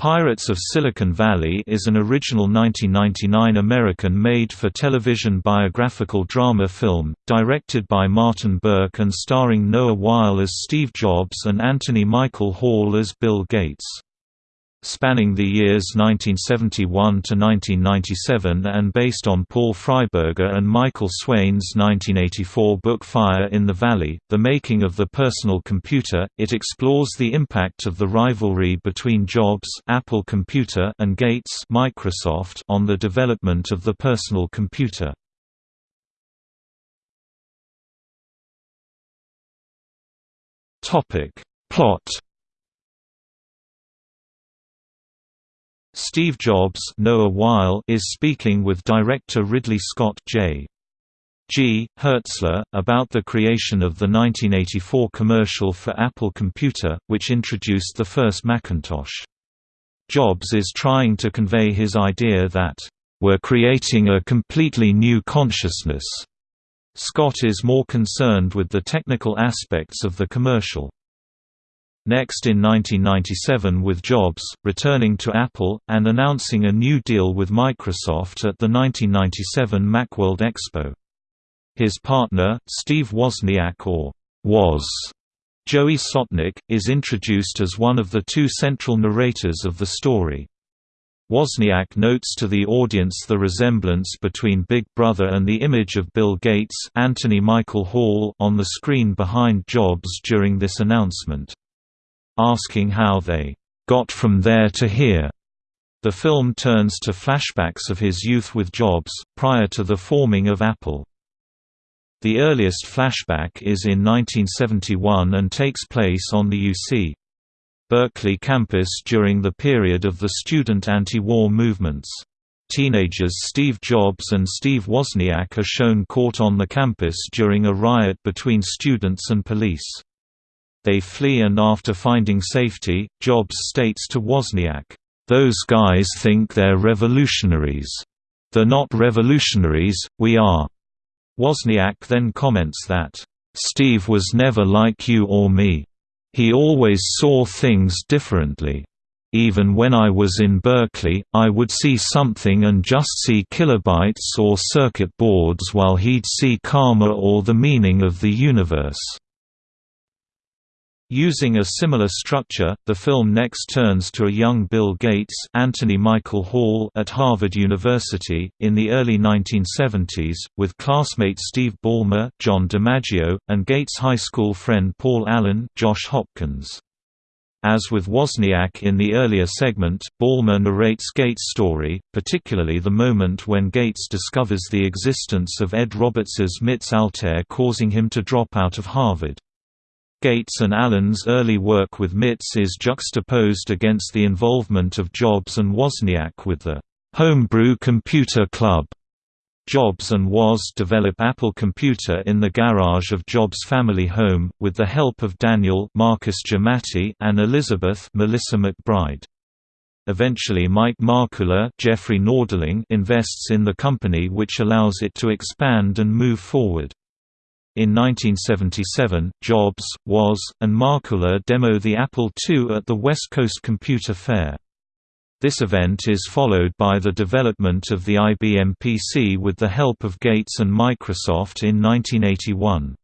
Pirates of Silicon Valley is an original 1999 American made-for-television biographical drama film, directed by Martin Burke and starring Noah Wyle as Steve Jobs and Anthony Michael Hall as Bill Gates. Spanning the years 1971 to 1997 and based on Paul Freiberger and Michael Swain's 1984 book Fire in the Valley, The Making of the Personal Computer, it explores the impact of the rivalry between Jobs Apple Computer and Gates Microsoft on the development of the personal computer. Plot Steve Jobs Noah Wyle is speaking with director Ridley Scott J. G. Hertzler, about the creation of the 1984 commercial for Apple Computer, which introduced the first Macintosh. Jobs is trying to convey his idea that, "...we're creating a completely new consciousness." Scott is more concerned with the technical aspects of the commercial. Next in 1997 with Jobs, returning to Apple, and announcing a new deal with Microsoft at the 1997 Macworld Expo. His partner, Steve Wozniak or Woz, Joey Slotnick, is introduced as one of the two central narrators of the story. Wozniak notes to the audience the resemblance between Big Brother and the image of Bill Gates Anthony Michael Hall on the screen behind Jobs during this announcement asking how they got from there to here. The film turns to flashbacks of his youth with Jobs, prior to the forming of Apple. The earliest flashback is in 1971 and takes place on the UC. Berkeley campus during the period of the student anti-war movements. Teenagers Steve Jobs and Steve Wozniak are shown caught on the campus during a riot between students and police. They flee and after finding safety, Jobs states to Wozniak, "'Those guys think they're revolutionaries. They're not revolutionaries, we are." Wozniak then comments that, "'Steve was never like you or me. He always saw things differently. Even when I was in Berkeley, I would see something and just see kilobytes or circuit boards while he'd see karma or the meaning of the universe. Using a similar structure, the film next turns to a young Bill Gates Anthony Michael Hall at Harvard University, in the early 1970s, with classmate Steve Ballmer John DiMaggio, and Gates' high school friend Paul Allen Josh Hopkins. As with Wozniak in the earlier segment, Ballmer narrates Gates' story, particularly the moment when Gates discovers the existence of Ed Roberts's MITS Altair causing him to drop out of Harvard. Gates and Allen's early work with MITS is juxtaposed against the involvement of Jobs and Wozniak with the Homebrew Computer Club. Jobs and Woz develop Apple Computer in the garage of Jobs' family home, with the help of Daniel Marcus Giamatti and Elizabeth Melissa McBride. Eventually Mike Markkula Jeffrey Nordling invests in the company which allows it to expand and move forward. In 1977, Jobs, Woz, and Markkula demo the Apple II at the West Coast Computer Fair. This event is followed by the development of the IBM PC with the help of Gates and Microsoft in 1981.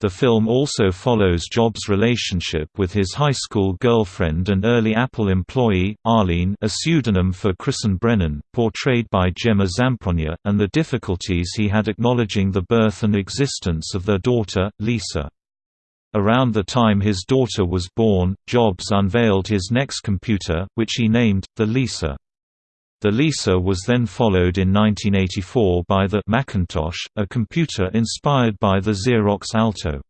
The film also follows Jobs' relationship with his high school girlfriend and early Apple employee, Arlene a pseudonym for Kristen Brennan, portrayed by Gemma Zamprogna, and the difficulties he had acknowledging the birth and existence of their daughter, Lisa. Around the time his daughter was born, Jobs unveiled his next computer, which he named, the Lisa. The Lisa was then followed in 1984 by the Macintosh, a computer inspired by the Xerox Alto.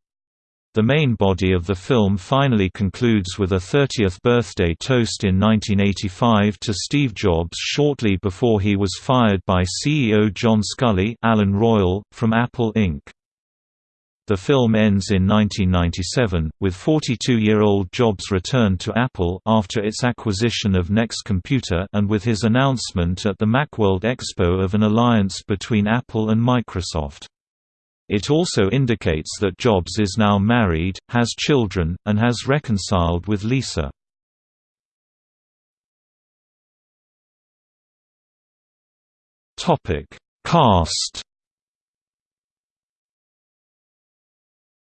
The main body of the film finally concludes with a 30th birthday toast in 1985 to Steve Jobs shortly before he was fired by CEO John Sculley Alan Royle, from Apple Inc. The film ends in 1997, with 42-year-old Jobs returned to Apple after its acquisition of Next Computer and with his announcement at the Macworld Expo of an alliance between Apple and Microsoft. It also indicates that Jobs is now married, has children, and has reconciled with Lisa. Cast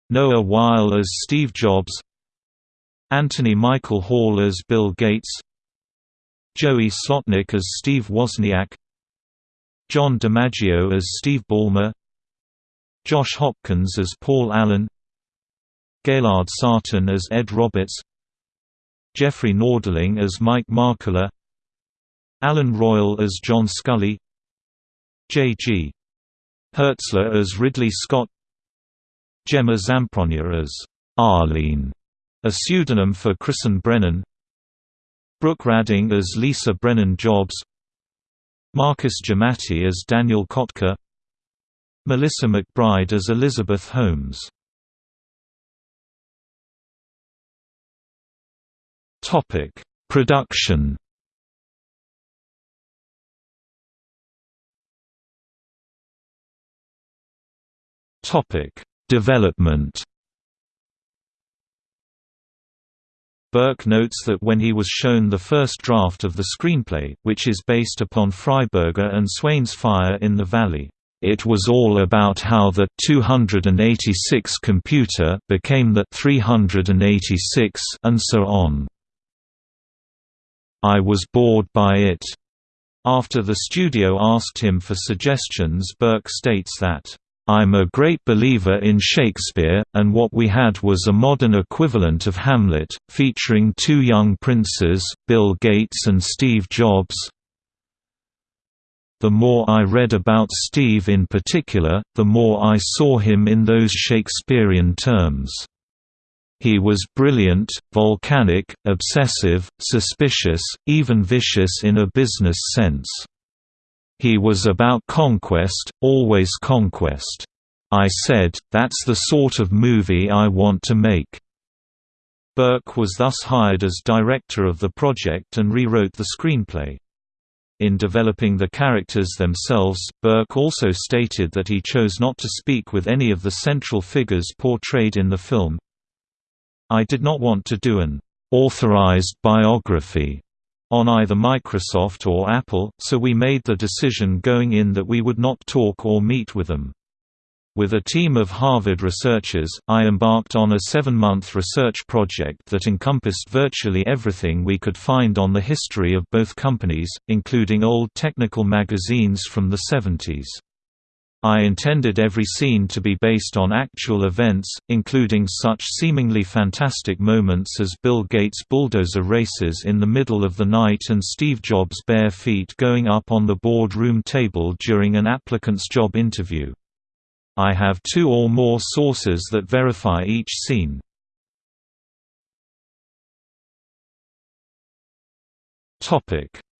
Noah Wyle as Steve Jobs Anthony Michael Hall as Bill Gates Joey Slotnick as Steve Wozniak John DiMaggio as Steve Ballmer Josh Hopkins as Paul Allen Gaylord Sartain as Ed Roberts Jeffrey Nordling as Mike Markkula Alan Royle as John Sculley J.G. Hertzler as Ridley Scott Gemma Zamprogna as Arlene, a pseudonym for Kristen Brennan. Brooke Radding as Lisa Brennan Jobs. Marcus Giamatti as Daniel Kottke. Melissa McBride as Elizabeth Holmes. Production Development Burke notes that when he was shown the first draft of the screenplay, which is based upon Freiberger and Swain's Fire in the Valley, it was all about how the 286 computer became the 386 and so on. I was bored by it. After the studio asked him for suggestions Burke states that I'm a great believer in Shakespeare, and what we had was a modern equivalent of Hamlet, featuring two young princes, Bill Gates and Steve Jobs. The more I read about Steve in particular, the more I saw him in those Shakespearean terms. He was brilliant, volcanic, obsessive, suspicious, even vicious in a business sense. He was about conquest, always conquest. I said, that's the sort of movie I want to make. Burke was thus hired as director of the project and rewrote the screenplay. In developing the characters themselves, Burke also stated that he chose not to speak with any of the central figures portrayed in the film. I did not want to do an authorized biography on either Microsoft or Apple, so we made the decision going in that we would not talk or meet with them. With a team of Harvard researchers, I embarked on a seven-month research project that encompassed virtually everything we could find on the history of both companies, including old technical magazines from the 70s. I intended every scene to be based on actual events, including such seemingly fantastic moments as Bill Gates' bulldozer races in the middle of the night and Steve Jobs' bare feet going up on the boardroom table during an applicant's job interview. I have two or more sources that verify each scene.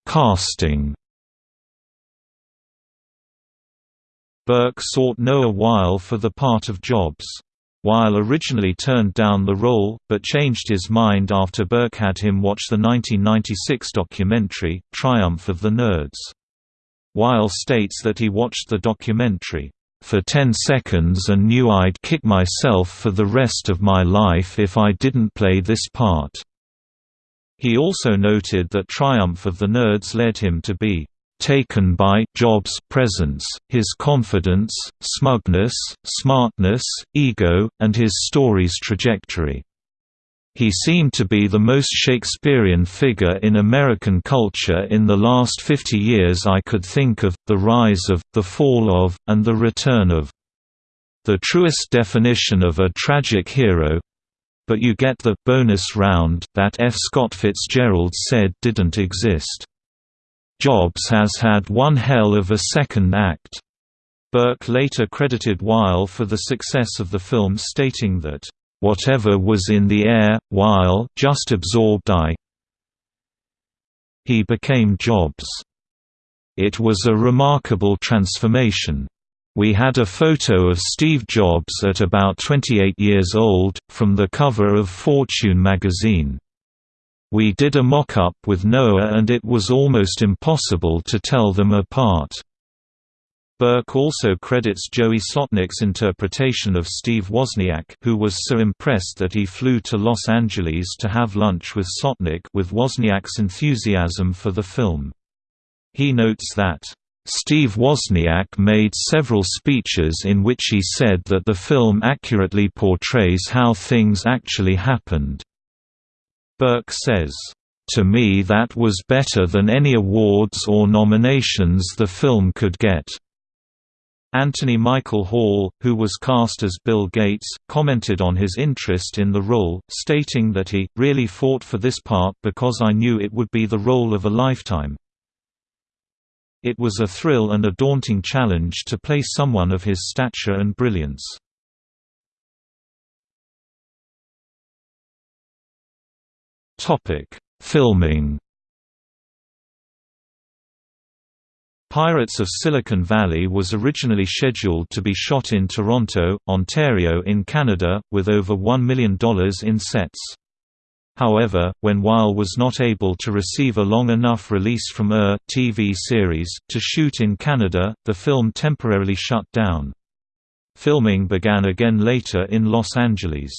Casting Burke sought Noah Wyle for the part of Jobs. Wyle originally turned down the role, but changed his mind after Burke had him watch the 1996 documentary, Triumph of the Nerds. Wyle states that he watched the documentary, "...for 10 seconds and knew I'd kick myself for the rest of my life if I didn't play this part." He also noted that Triumph of the Nerds led him to be taken by Jobs' presence, his confidence, smugness, smartness, ego, and his story's trajectory. He seemed to be the most Shakespearean figure in American culture in the last 50 years I could think of, the rise of, the fall of, and the return of. The truest definition of a tragic hero but you get the bonus round that F. Scott Fitzgerald said didn't exist. Jobs has had one hell of a second act. Burke later credited Wyle for the success of the film stating that, "...whatever was in the air, Wyle just absorbed I he became Jobs. It was a remarkable transformation. We had a photo of Steve Jobs at about 28 years old, from the cover of Fortune magazine. We did a mock-up with Noah and it was almost impossible to tell them apart. Burke also credits Joey Slotnick's interpretation of Steve Wozniak who was so impressed that he flew to Los Angeles to have lunch with Slotnick with Wozniak's enthusiasm for the film. He notes that, Steve Wozniak made several speeches in which he said that the film accurately portrays how things actually happened. Burke says, "...to me that was better than any awards or nominations the film could get." Anthony Michael Hall, who was cast as Bill Gates, commented on his interest in the role, stating that he, really fought for this part because I knew it would be the role of a lifetime. It was a thrill and a daunting challenge to play someone of his stature and brilliance. Filming Pirates of Silicon Valley was originally scheduled to be shot in Toronto, Ontario in Canada, with over $1 million in sets. However, when Wyle was not able to receive a long enough release from ER TV series to shoot in Canada, the film temporarily shut down. Filming began again later in Los Angeles.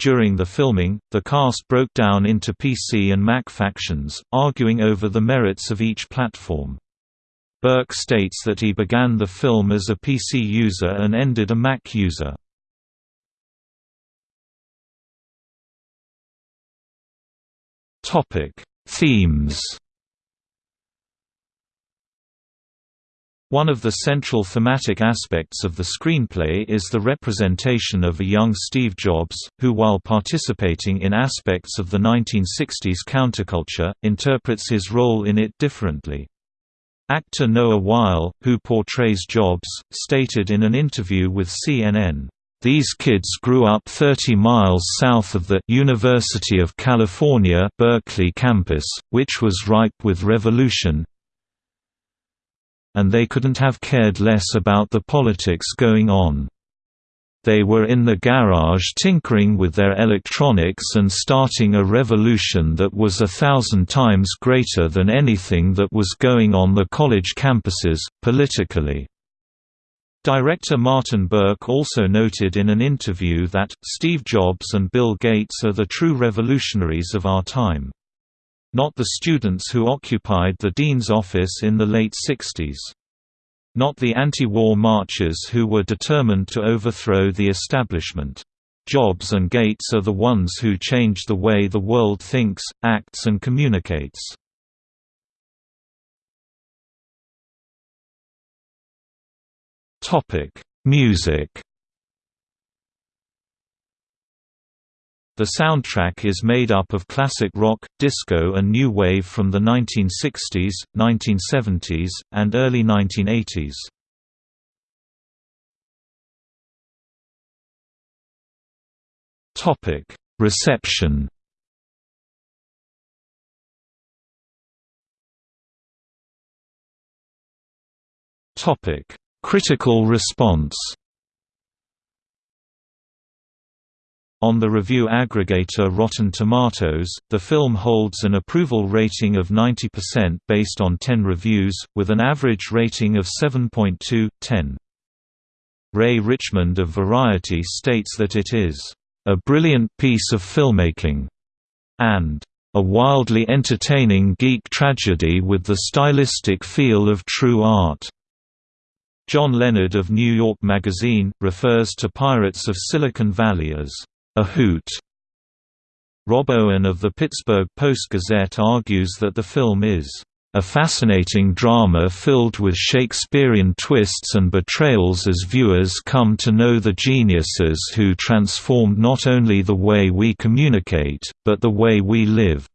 During the filming, the cast broke down into PC and Mac factions, arguing over the merits of each platform. Burke states that he began the film as a PC user and ended a Mac user. Themes One of the central thematic aspects of the screenplay is the representation of a young Steve Jobs, who while participating in aspects of the 1960s counterculture, interprets his role in it differently. Actor Noah Wyle, who portrays Jobs, stated in an interview with CNN, "...these kids grew up 30 miles south of the University of California Berkeley campus, which was ripe with revolution and they couldn't have cared less about the politics going on." They were in the garage tinkering with their electronics and starting a revolution that was a thousand times greater than anything that was going on the college campuses, politically. Director Martin Burke also noted in an interview that, Steve Jobs and Bill Gates are the true revolutionaries of our time. Not the students who occupied the dean's office in the late 60s. Not the anti-war marchers who were determined to overthrow the establishment. Jobs and Gates are the ones who change the way the world thinks, acts and communicates. Music The soundtrack is made up of classic rock, disco and new wave from the 1960s, 1970s, and early 1980s. Topic: Reception. Topic: Critical response. On the review aggregator Rotten Tomatoes, the film holds an approval rating of 90% based on 10 reviews, with an average rating of 7.2/10. Ray Richmond of Variety states that it is, "...a brilliant piece of filmmaking," and "...a wildly entertaining geek tragedy with the stylistic feel of true art." John Leonard of New York Magazine, refers to Pirates of Silicon Valley as a hoot. Rob Owen of the Pittsburgh Post-Gazette argues that the film is a fascinating drama filled with Shakespearean twists and betrayals as viewers come to know the geniuses who transformed not only the way we communicate, but the way we live.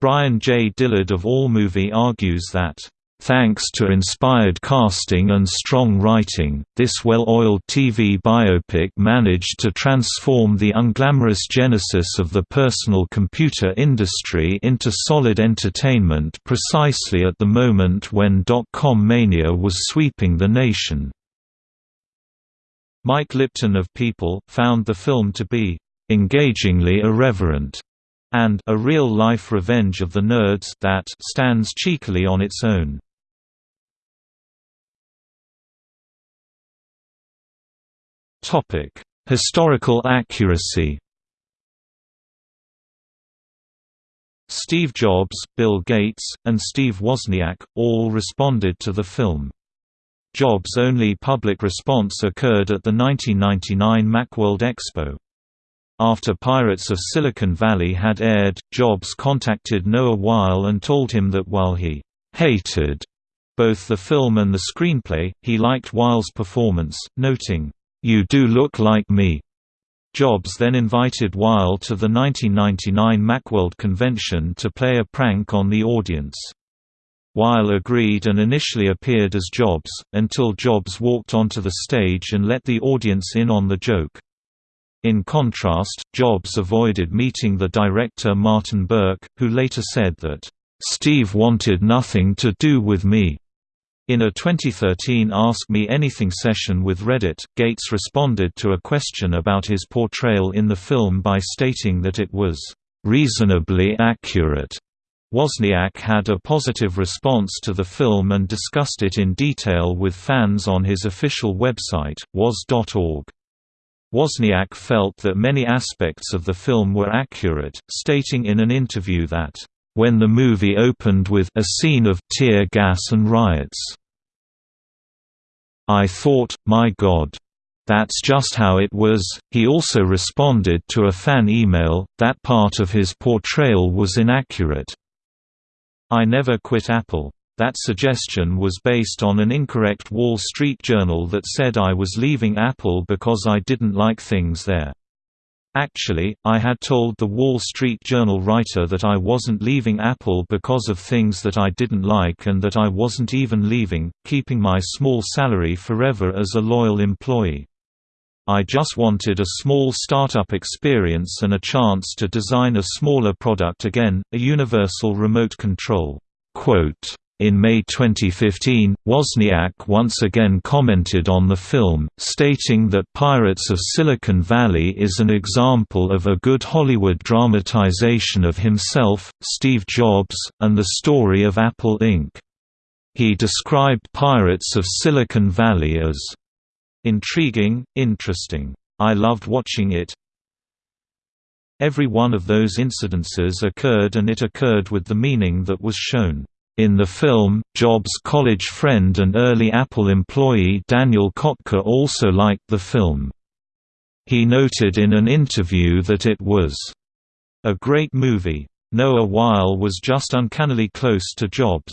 Brian J. Dillard of AllMovie argues that Thanks to inspired casting and strong writing, this well-oiled TV biopic managed to transform the unglamorous genesis of the personal computer industry into solid entertainment precisely at the moment when dot-com mania was sweeping the nation. Mike Lipton of People found the film to be engagingly irreverent and a real-life revenge of the nerds that stands cheekily on its own. Topic: Historical accuracy. Steve Jobs, Bill Gates, and Steve Wozniak, all responded to the film. Jobs' only public response occurred at the 1999 Macworld Expo. After Pirates of Silicon Valley had aired, Jobs contacted Noah Wyle and told him that while he «hated» both the film and the screenplay, he liked Wyle's performance, noting, "'You do look like me' Jobs then invited Wyle to the 1999 Macworld convention to play a prank on the audience. Wyle agreed and initially appeared as Jobs, until Jobs walked onto the stage and let the audience in on the joke. In contrast, Jobs avoided meeting the director Martin Burke, who later said that, "...Steve wanted nothing to do with me." In a 2013 Ask Me Anything session with Reddit, Gates responded to a question about his portrayal in the film by stating that it was reasonably accurate. Wozniak had a positive response to the film and discussed it in detail with fans on his official website, woz.org. Wozniak felt that many aspects of the film were accurate, stating in an interview that, "...when the movie opened with a scene of tear gas and riots. I thought, my god. That's just how it was. He also responded to a fan email, that part of his portrayal was inaccurate. I never quit Apple. That suggestion was based on an incorrect Wall Street Journal that said I was leaving Apple because I didn't like things there. Actually, I had told the Wall Street Journal writer that I wasn't leaving Apple because of things that I didn't like and that I wasn't even leaving, keeping my small salary forever as a loyal employee. I just wanted a small startup experience and a chance to design a smaller product again, a universal remote control." Quote, in May 2015, Wozniak once again commented on the film, stating that Pirates of Silicon Valley is an example of a good Hollywood dramatization of himself, Steve Jobs, and the story of Apple Inc. He described Pirates of Silicon Valley as Intriguing, interesting. I loved watching it. Every one of those incidences occurred and it occurred with the meaning that was shown. In the film, Jobs' college friend and early Apple employee Daniel Kottke also liked the film. He noted in an interview that it was a great movie. Noah Wyle was just uncannily close to Jobs.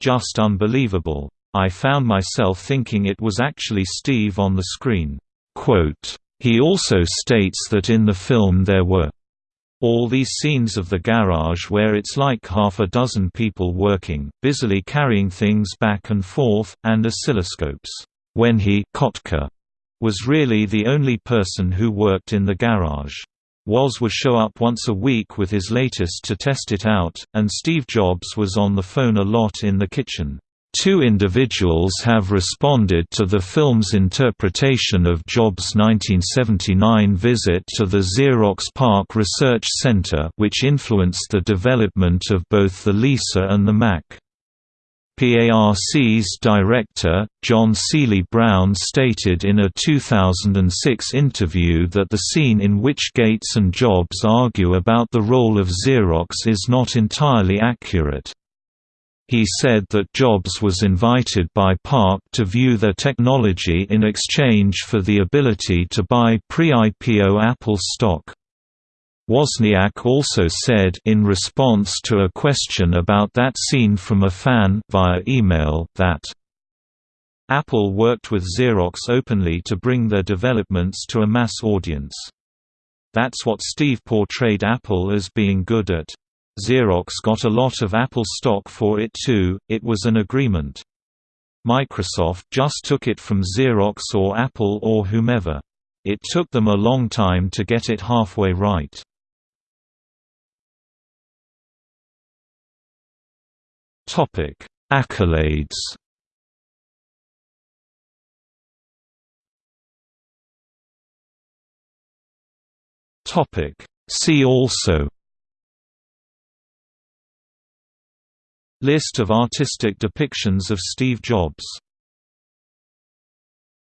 Just unbelievable. I found myself thinking it was actually Steve on the screen." Quote, he also states that in the film there were all these scenes of the garage where it's like half a dozen people working, busily carrying things back and forth, and oscilloscopes. When he Kottke was really the only person who worked in the garage. Woz would show up once a week with his latest to test it out, and Steve Jobs was on the phone a lot in the kitchen. Two individuals have responded to the film's interpretation of Jobs' 1979 visit to the Xerox PARC Research Center which influenced the development of both the Lisa and the Mac. PARC's director, John Seely Brown stated in a 2006 interview that the scene in which Gates and Jobs argue about the role of Xerox is not entirely accurate. He said that Jobs was invited by PARC to view their technology in exchange for the ability to buy pre-IPO Apple stock. Wozniak also said in response to a question about that scene from a fan via email that Apple worked with Xerox openly to bring their developments to a mass audience. That's what Steve portrayed Apple as being good at. Xerox got a lot of Apple stock for it too, it was an agreement. Microsoft just took it from Xerox or Apple or whomever. It took them a long time to get it halfway right. Topic: Accolades Topic: See also List of artistic depictions of Steve Jobs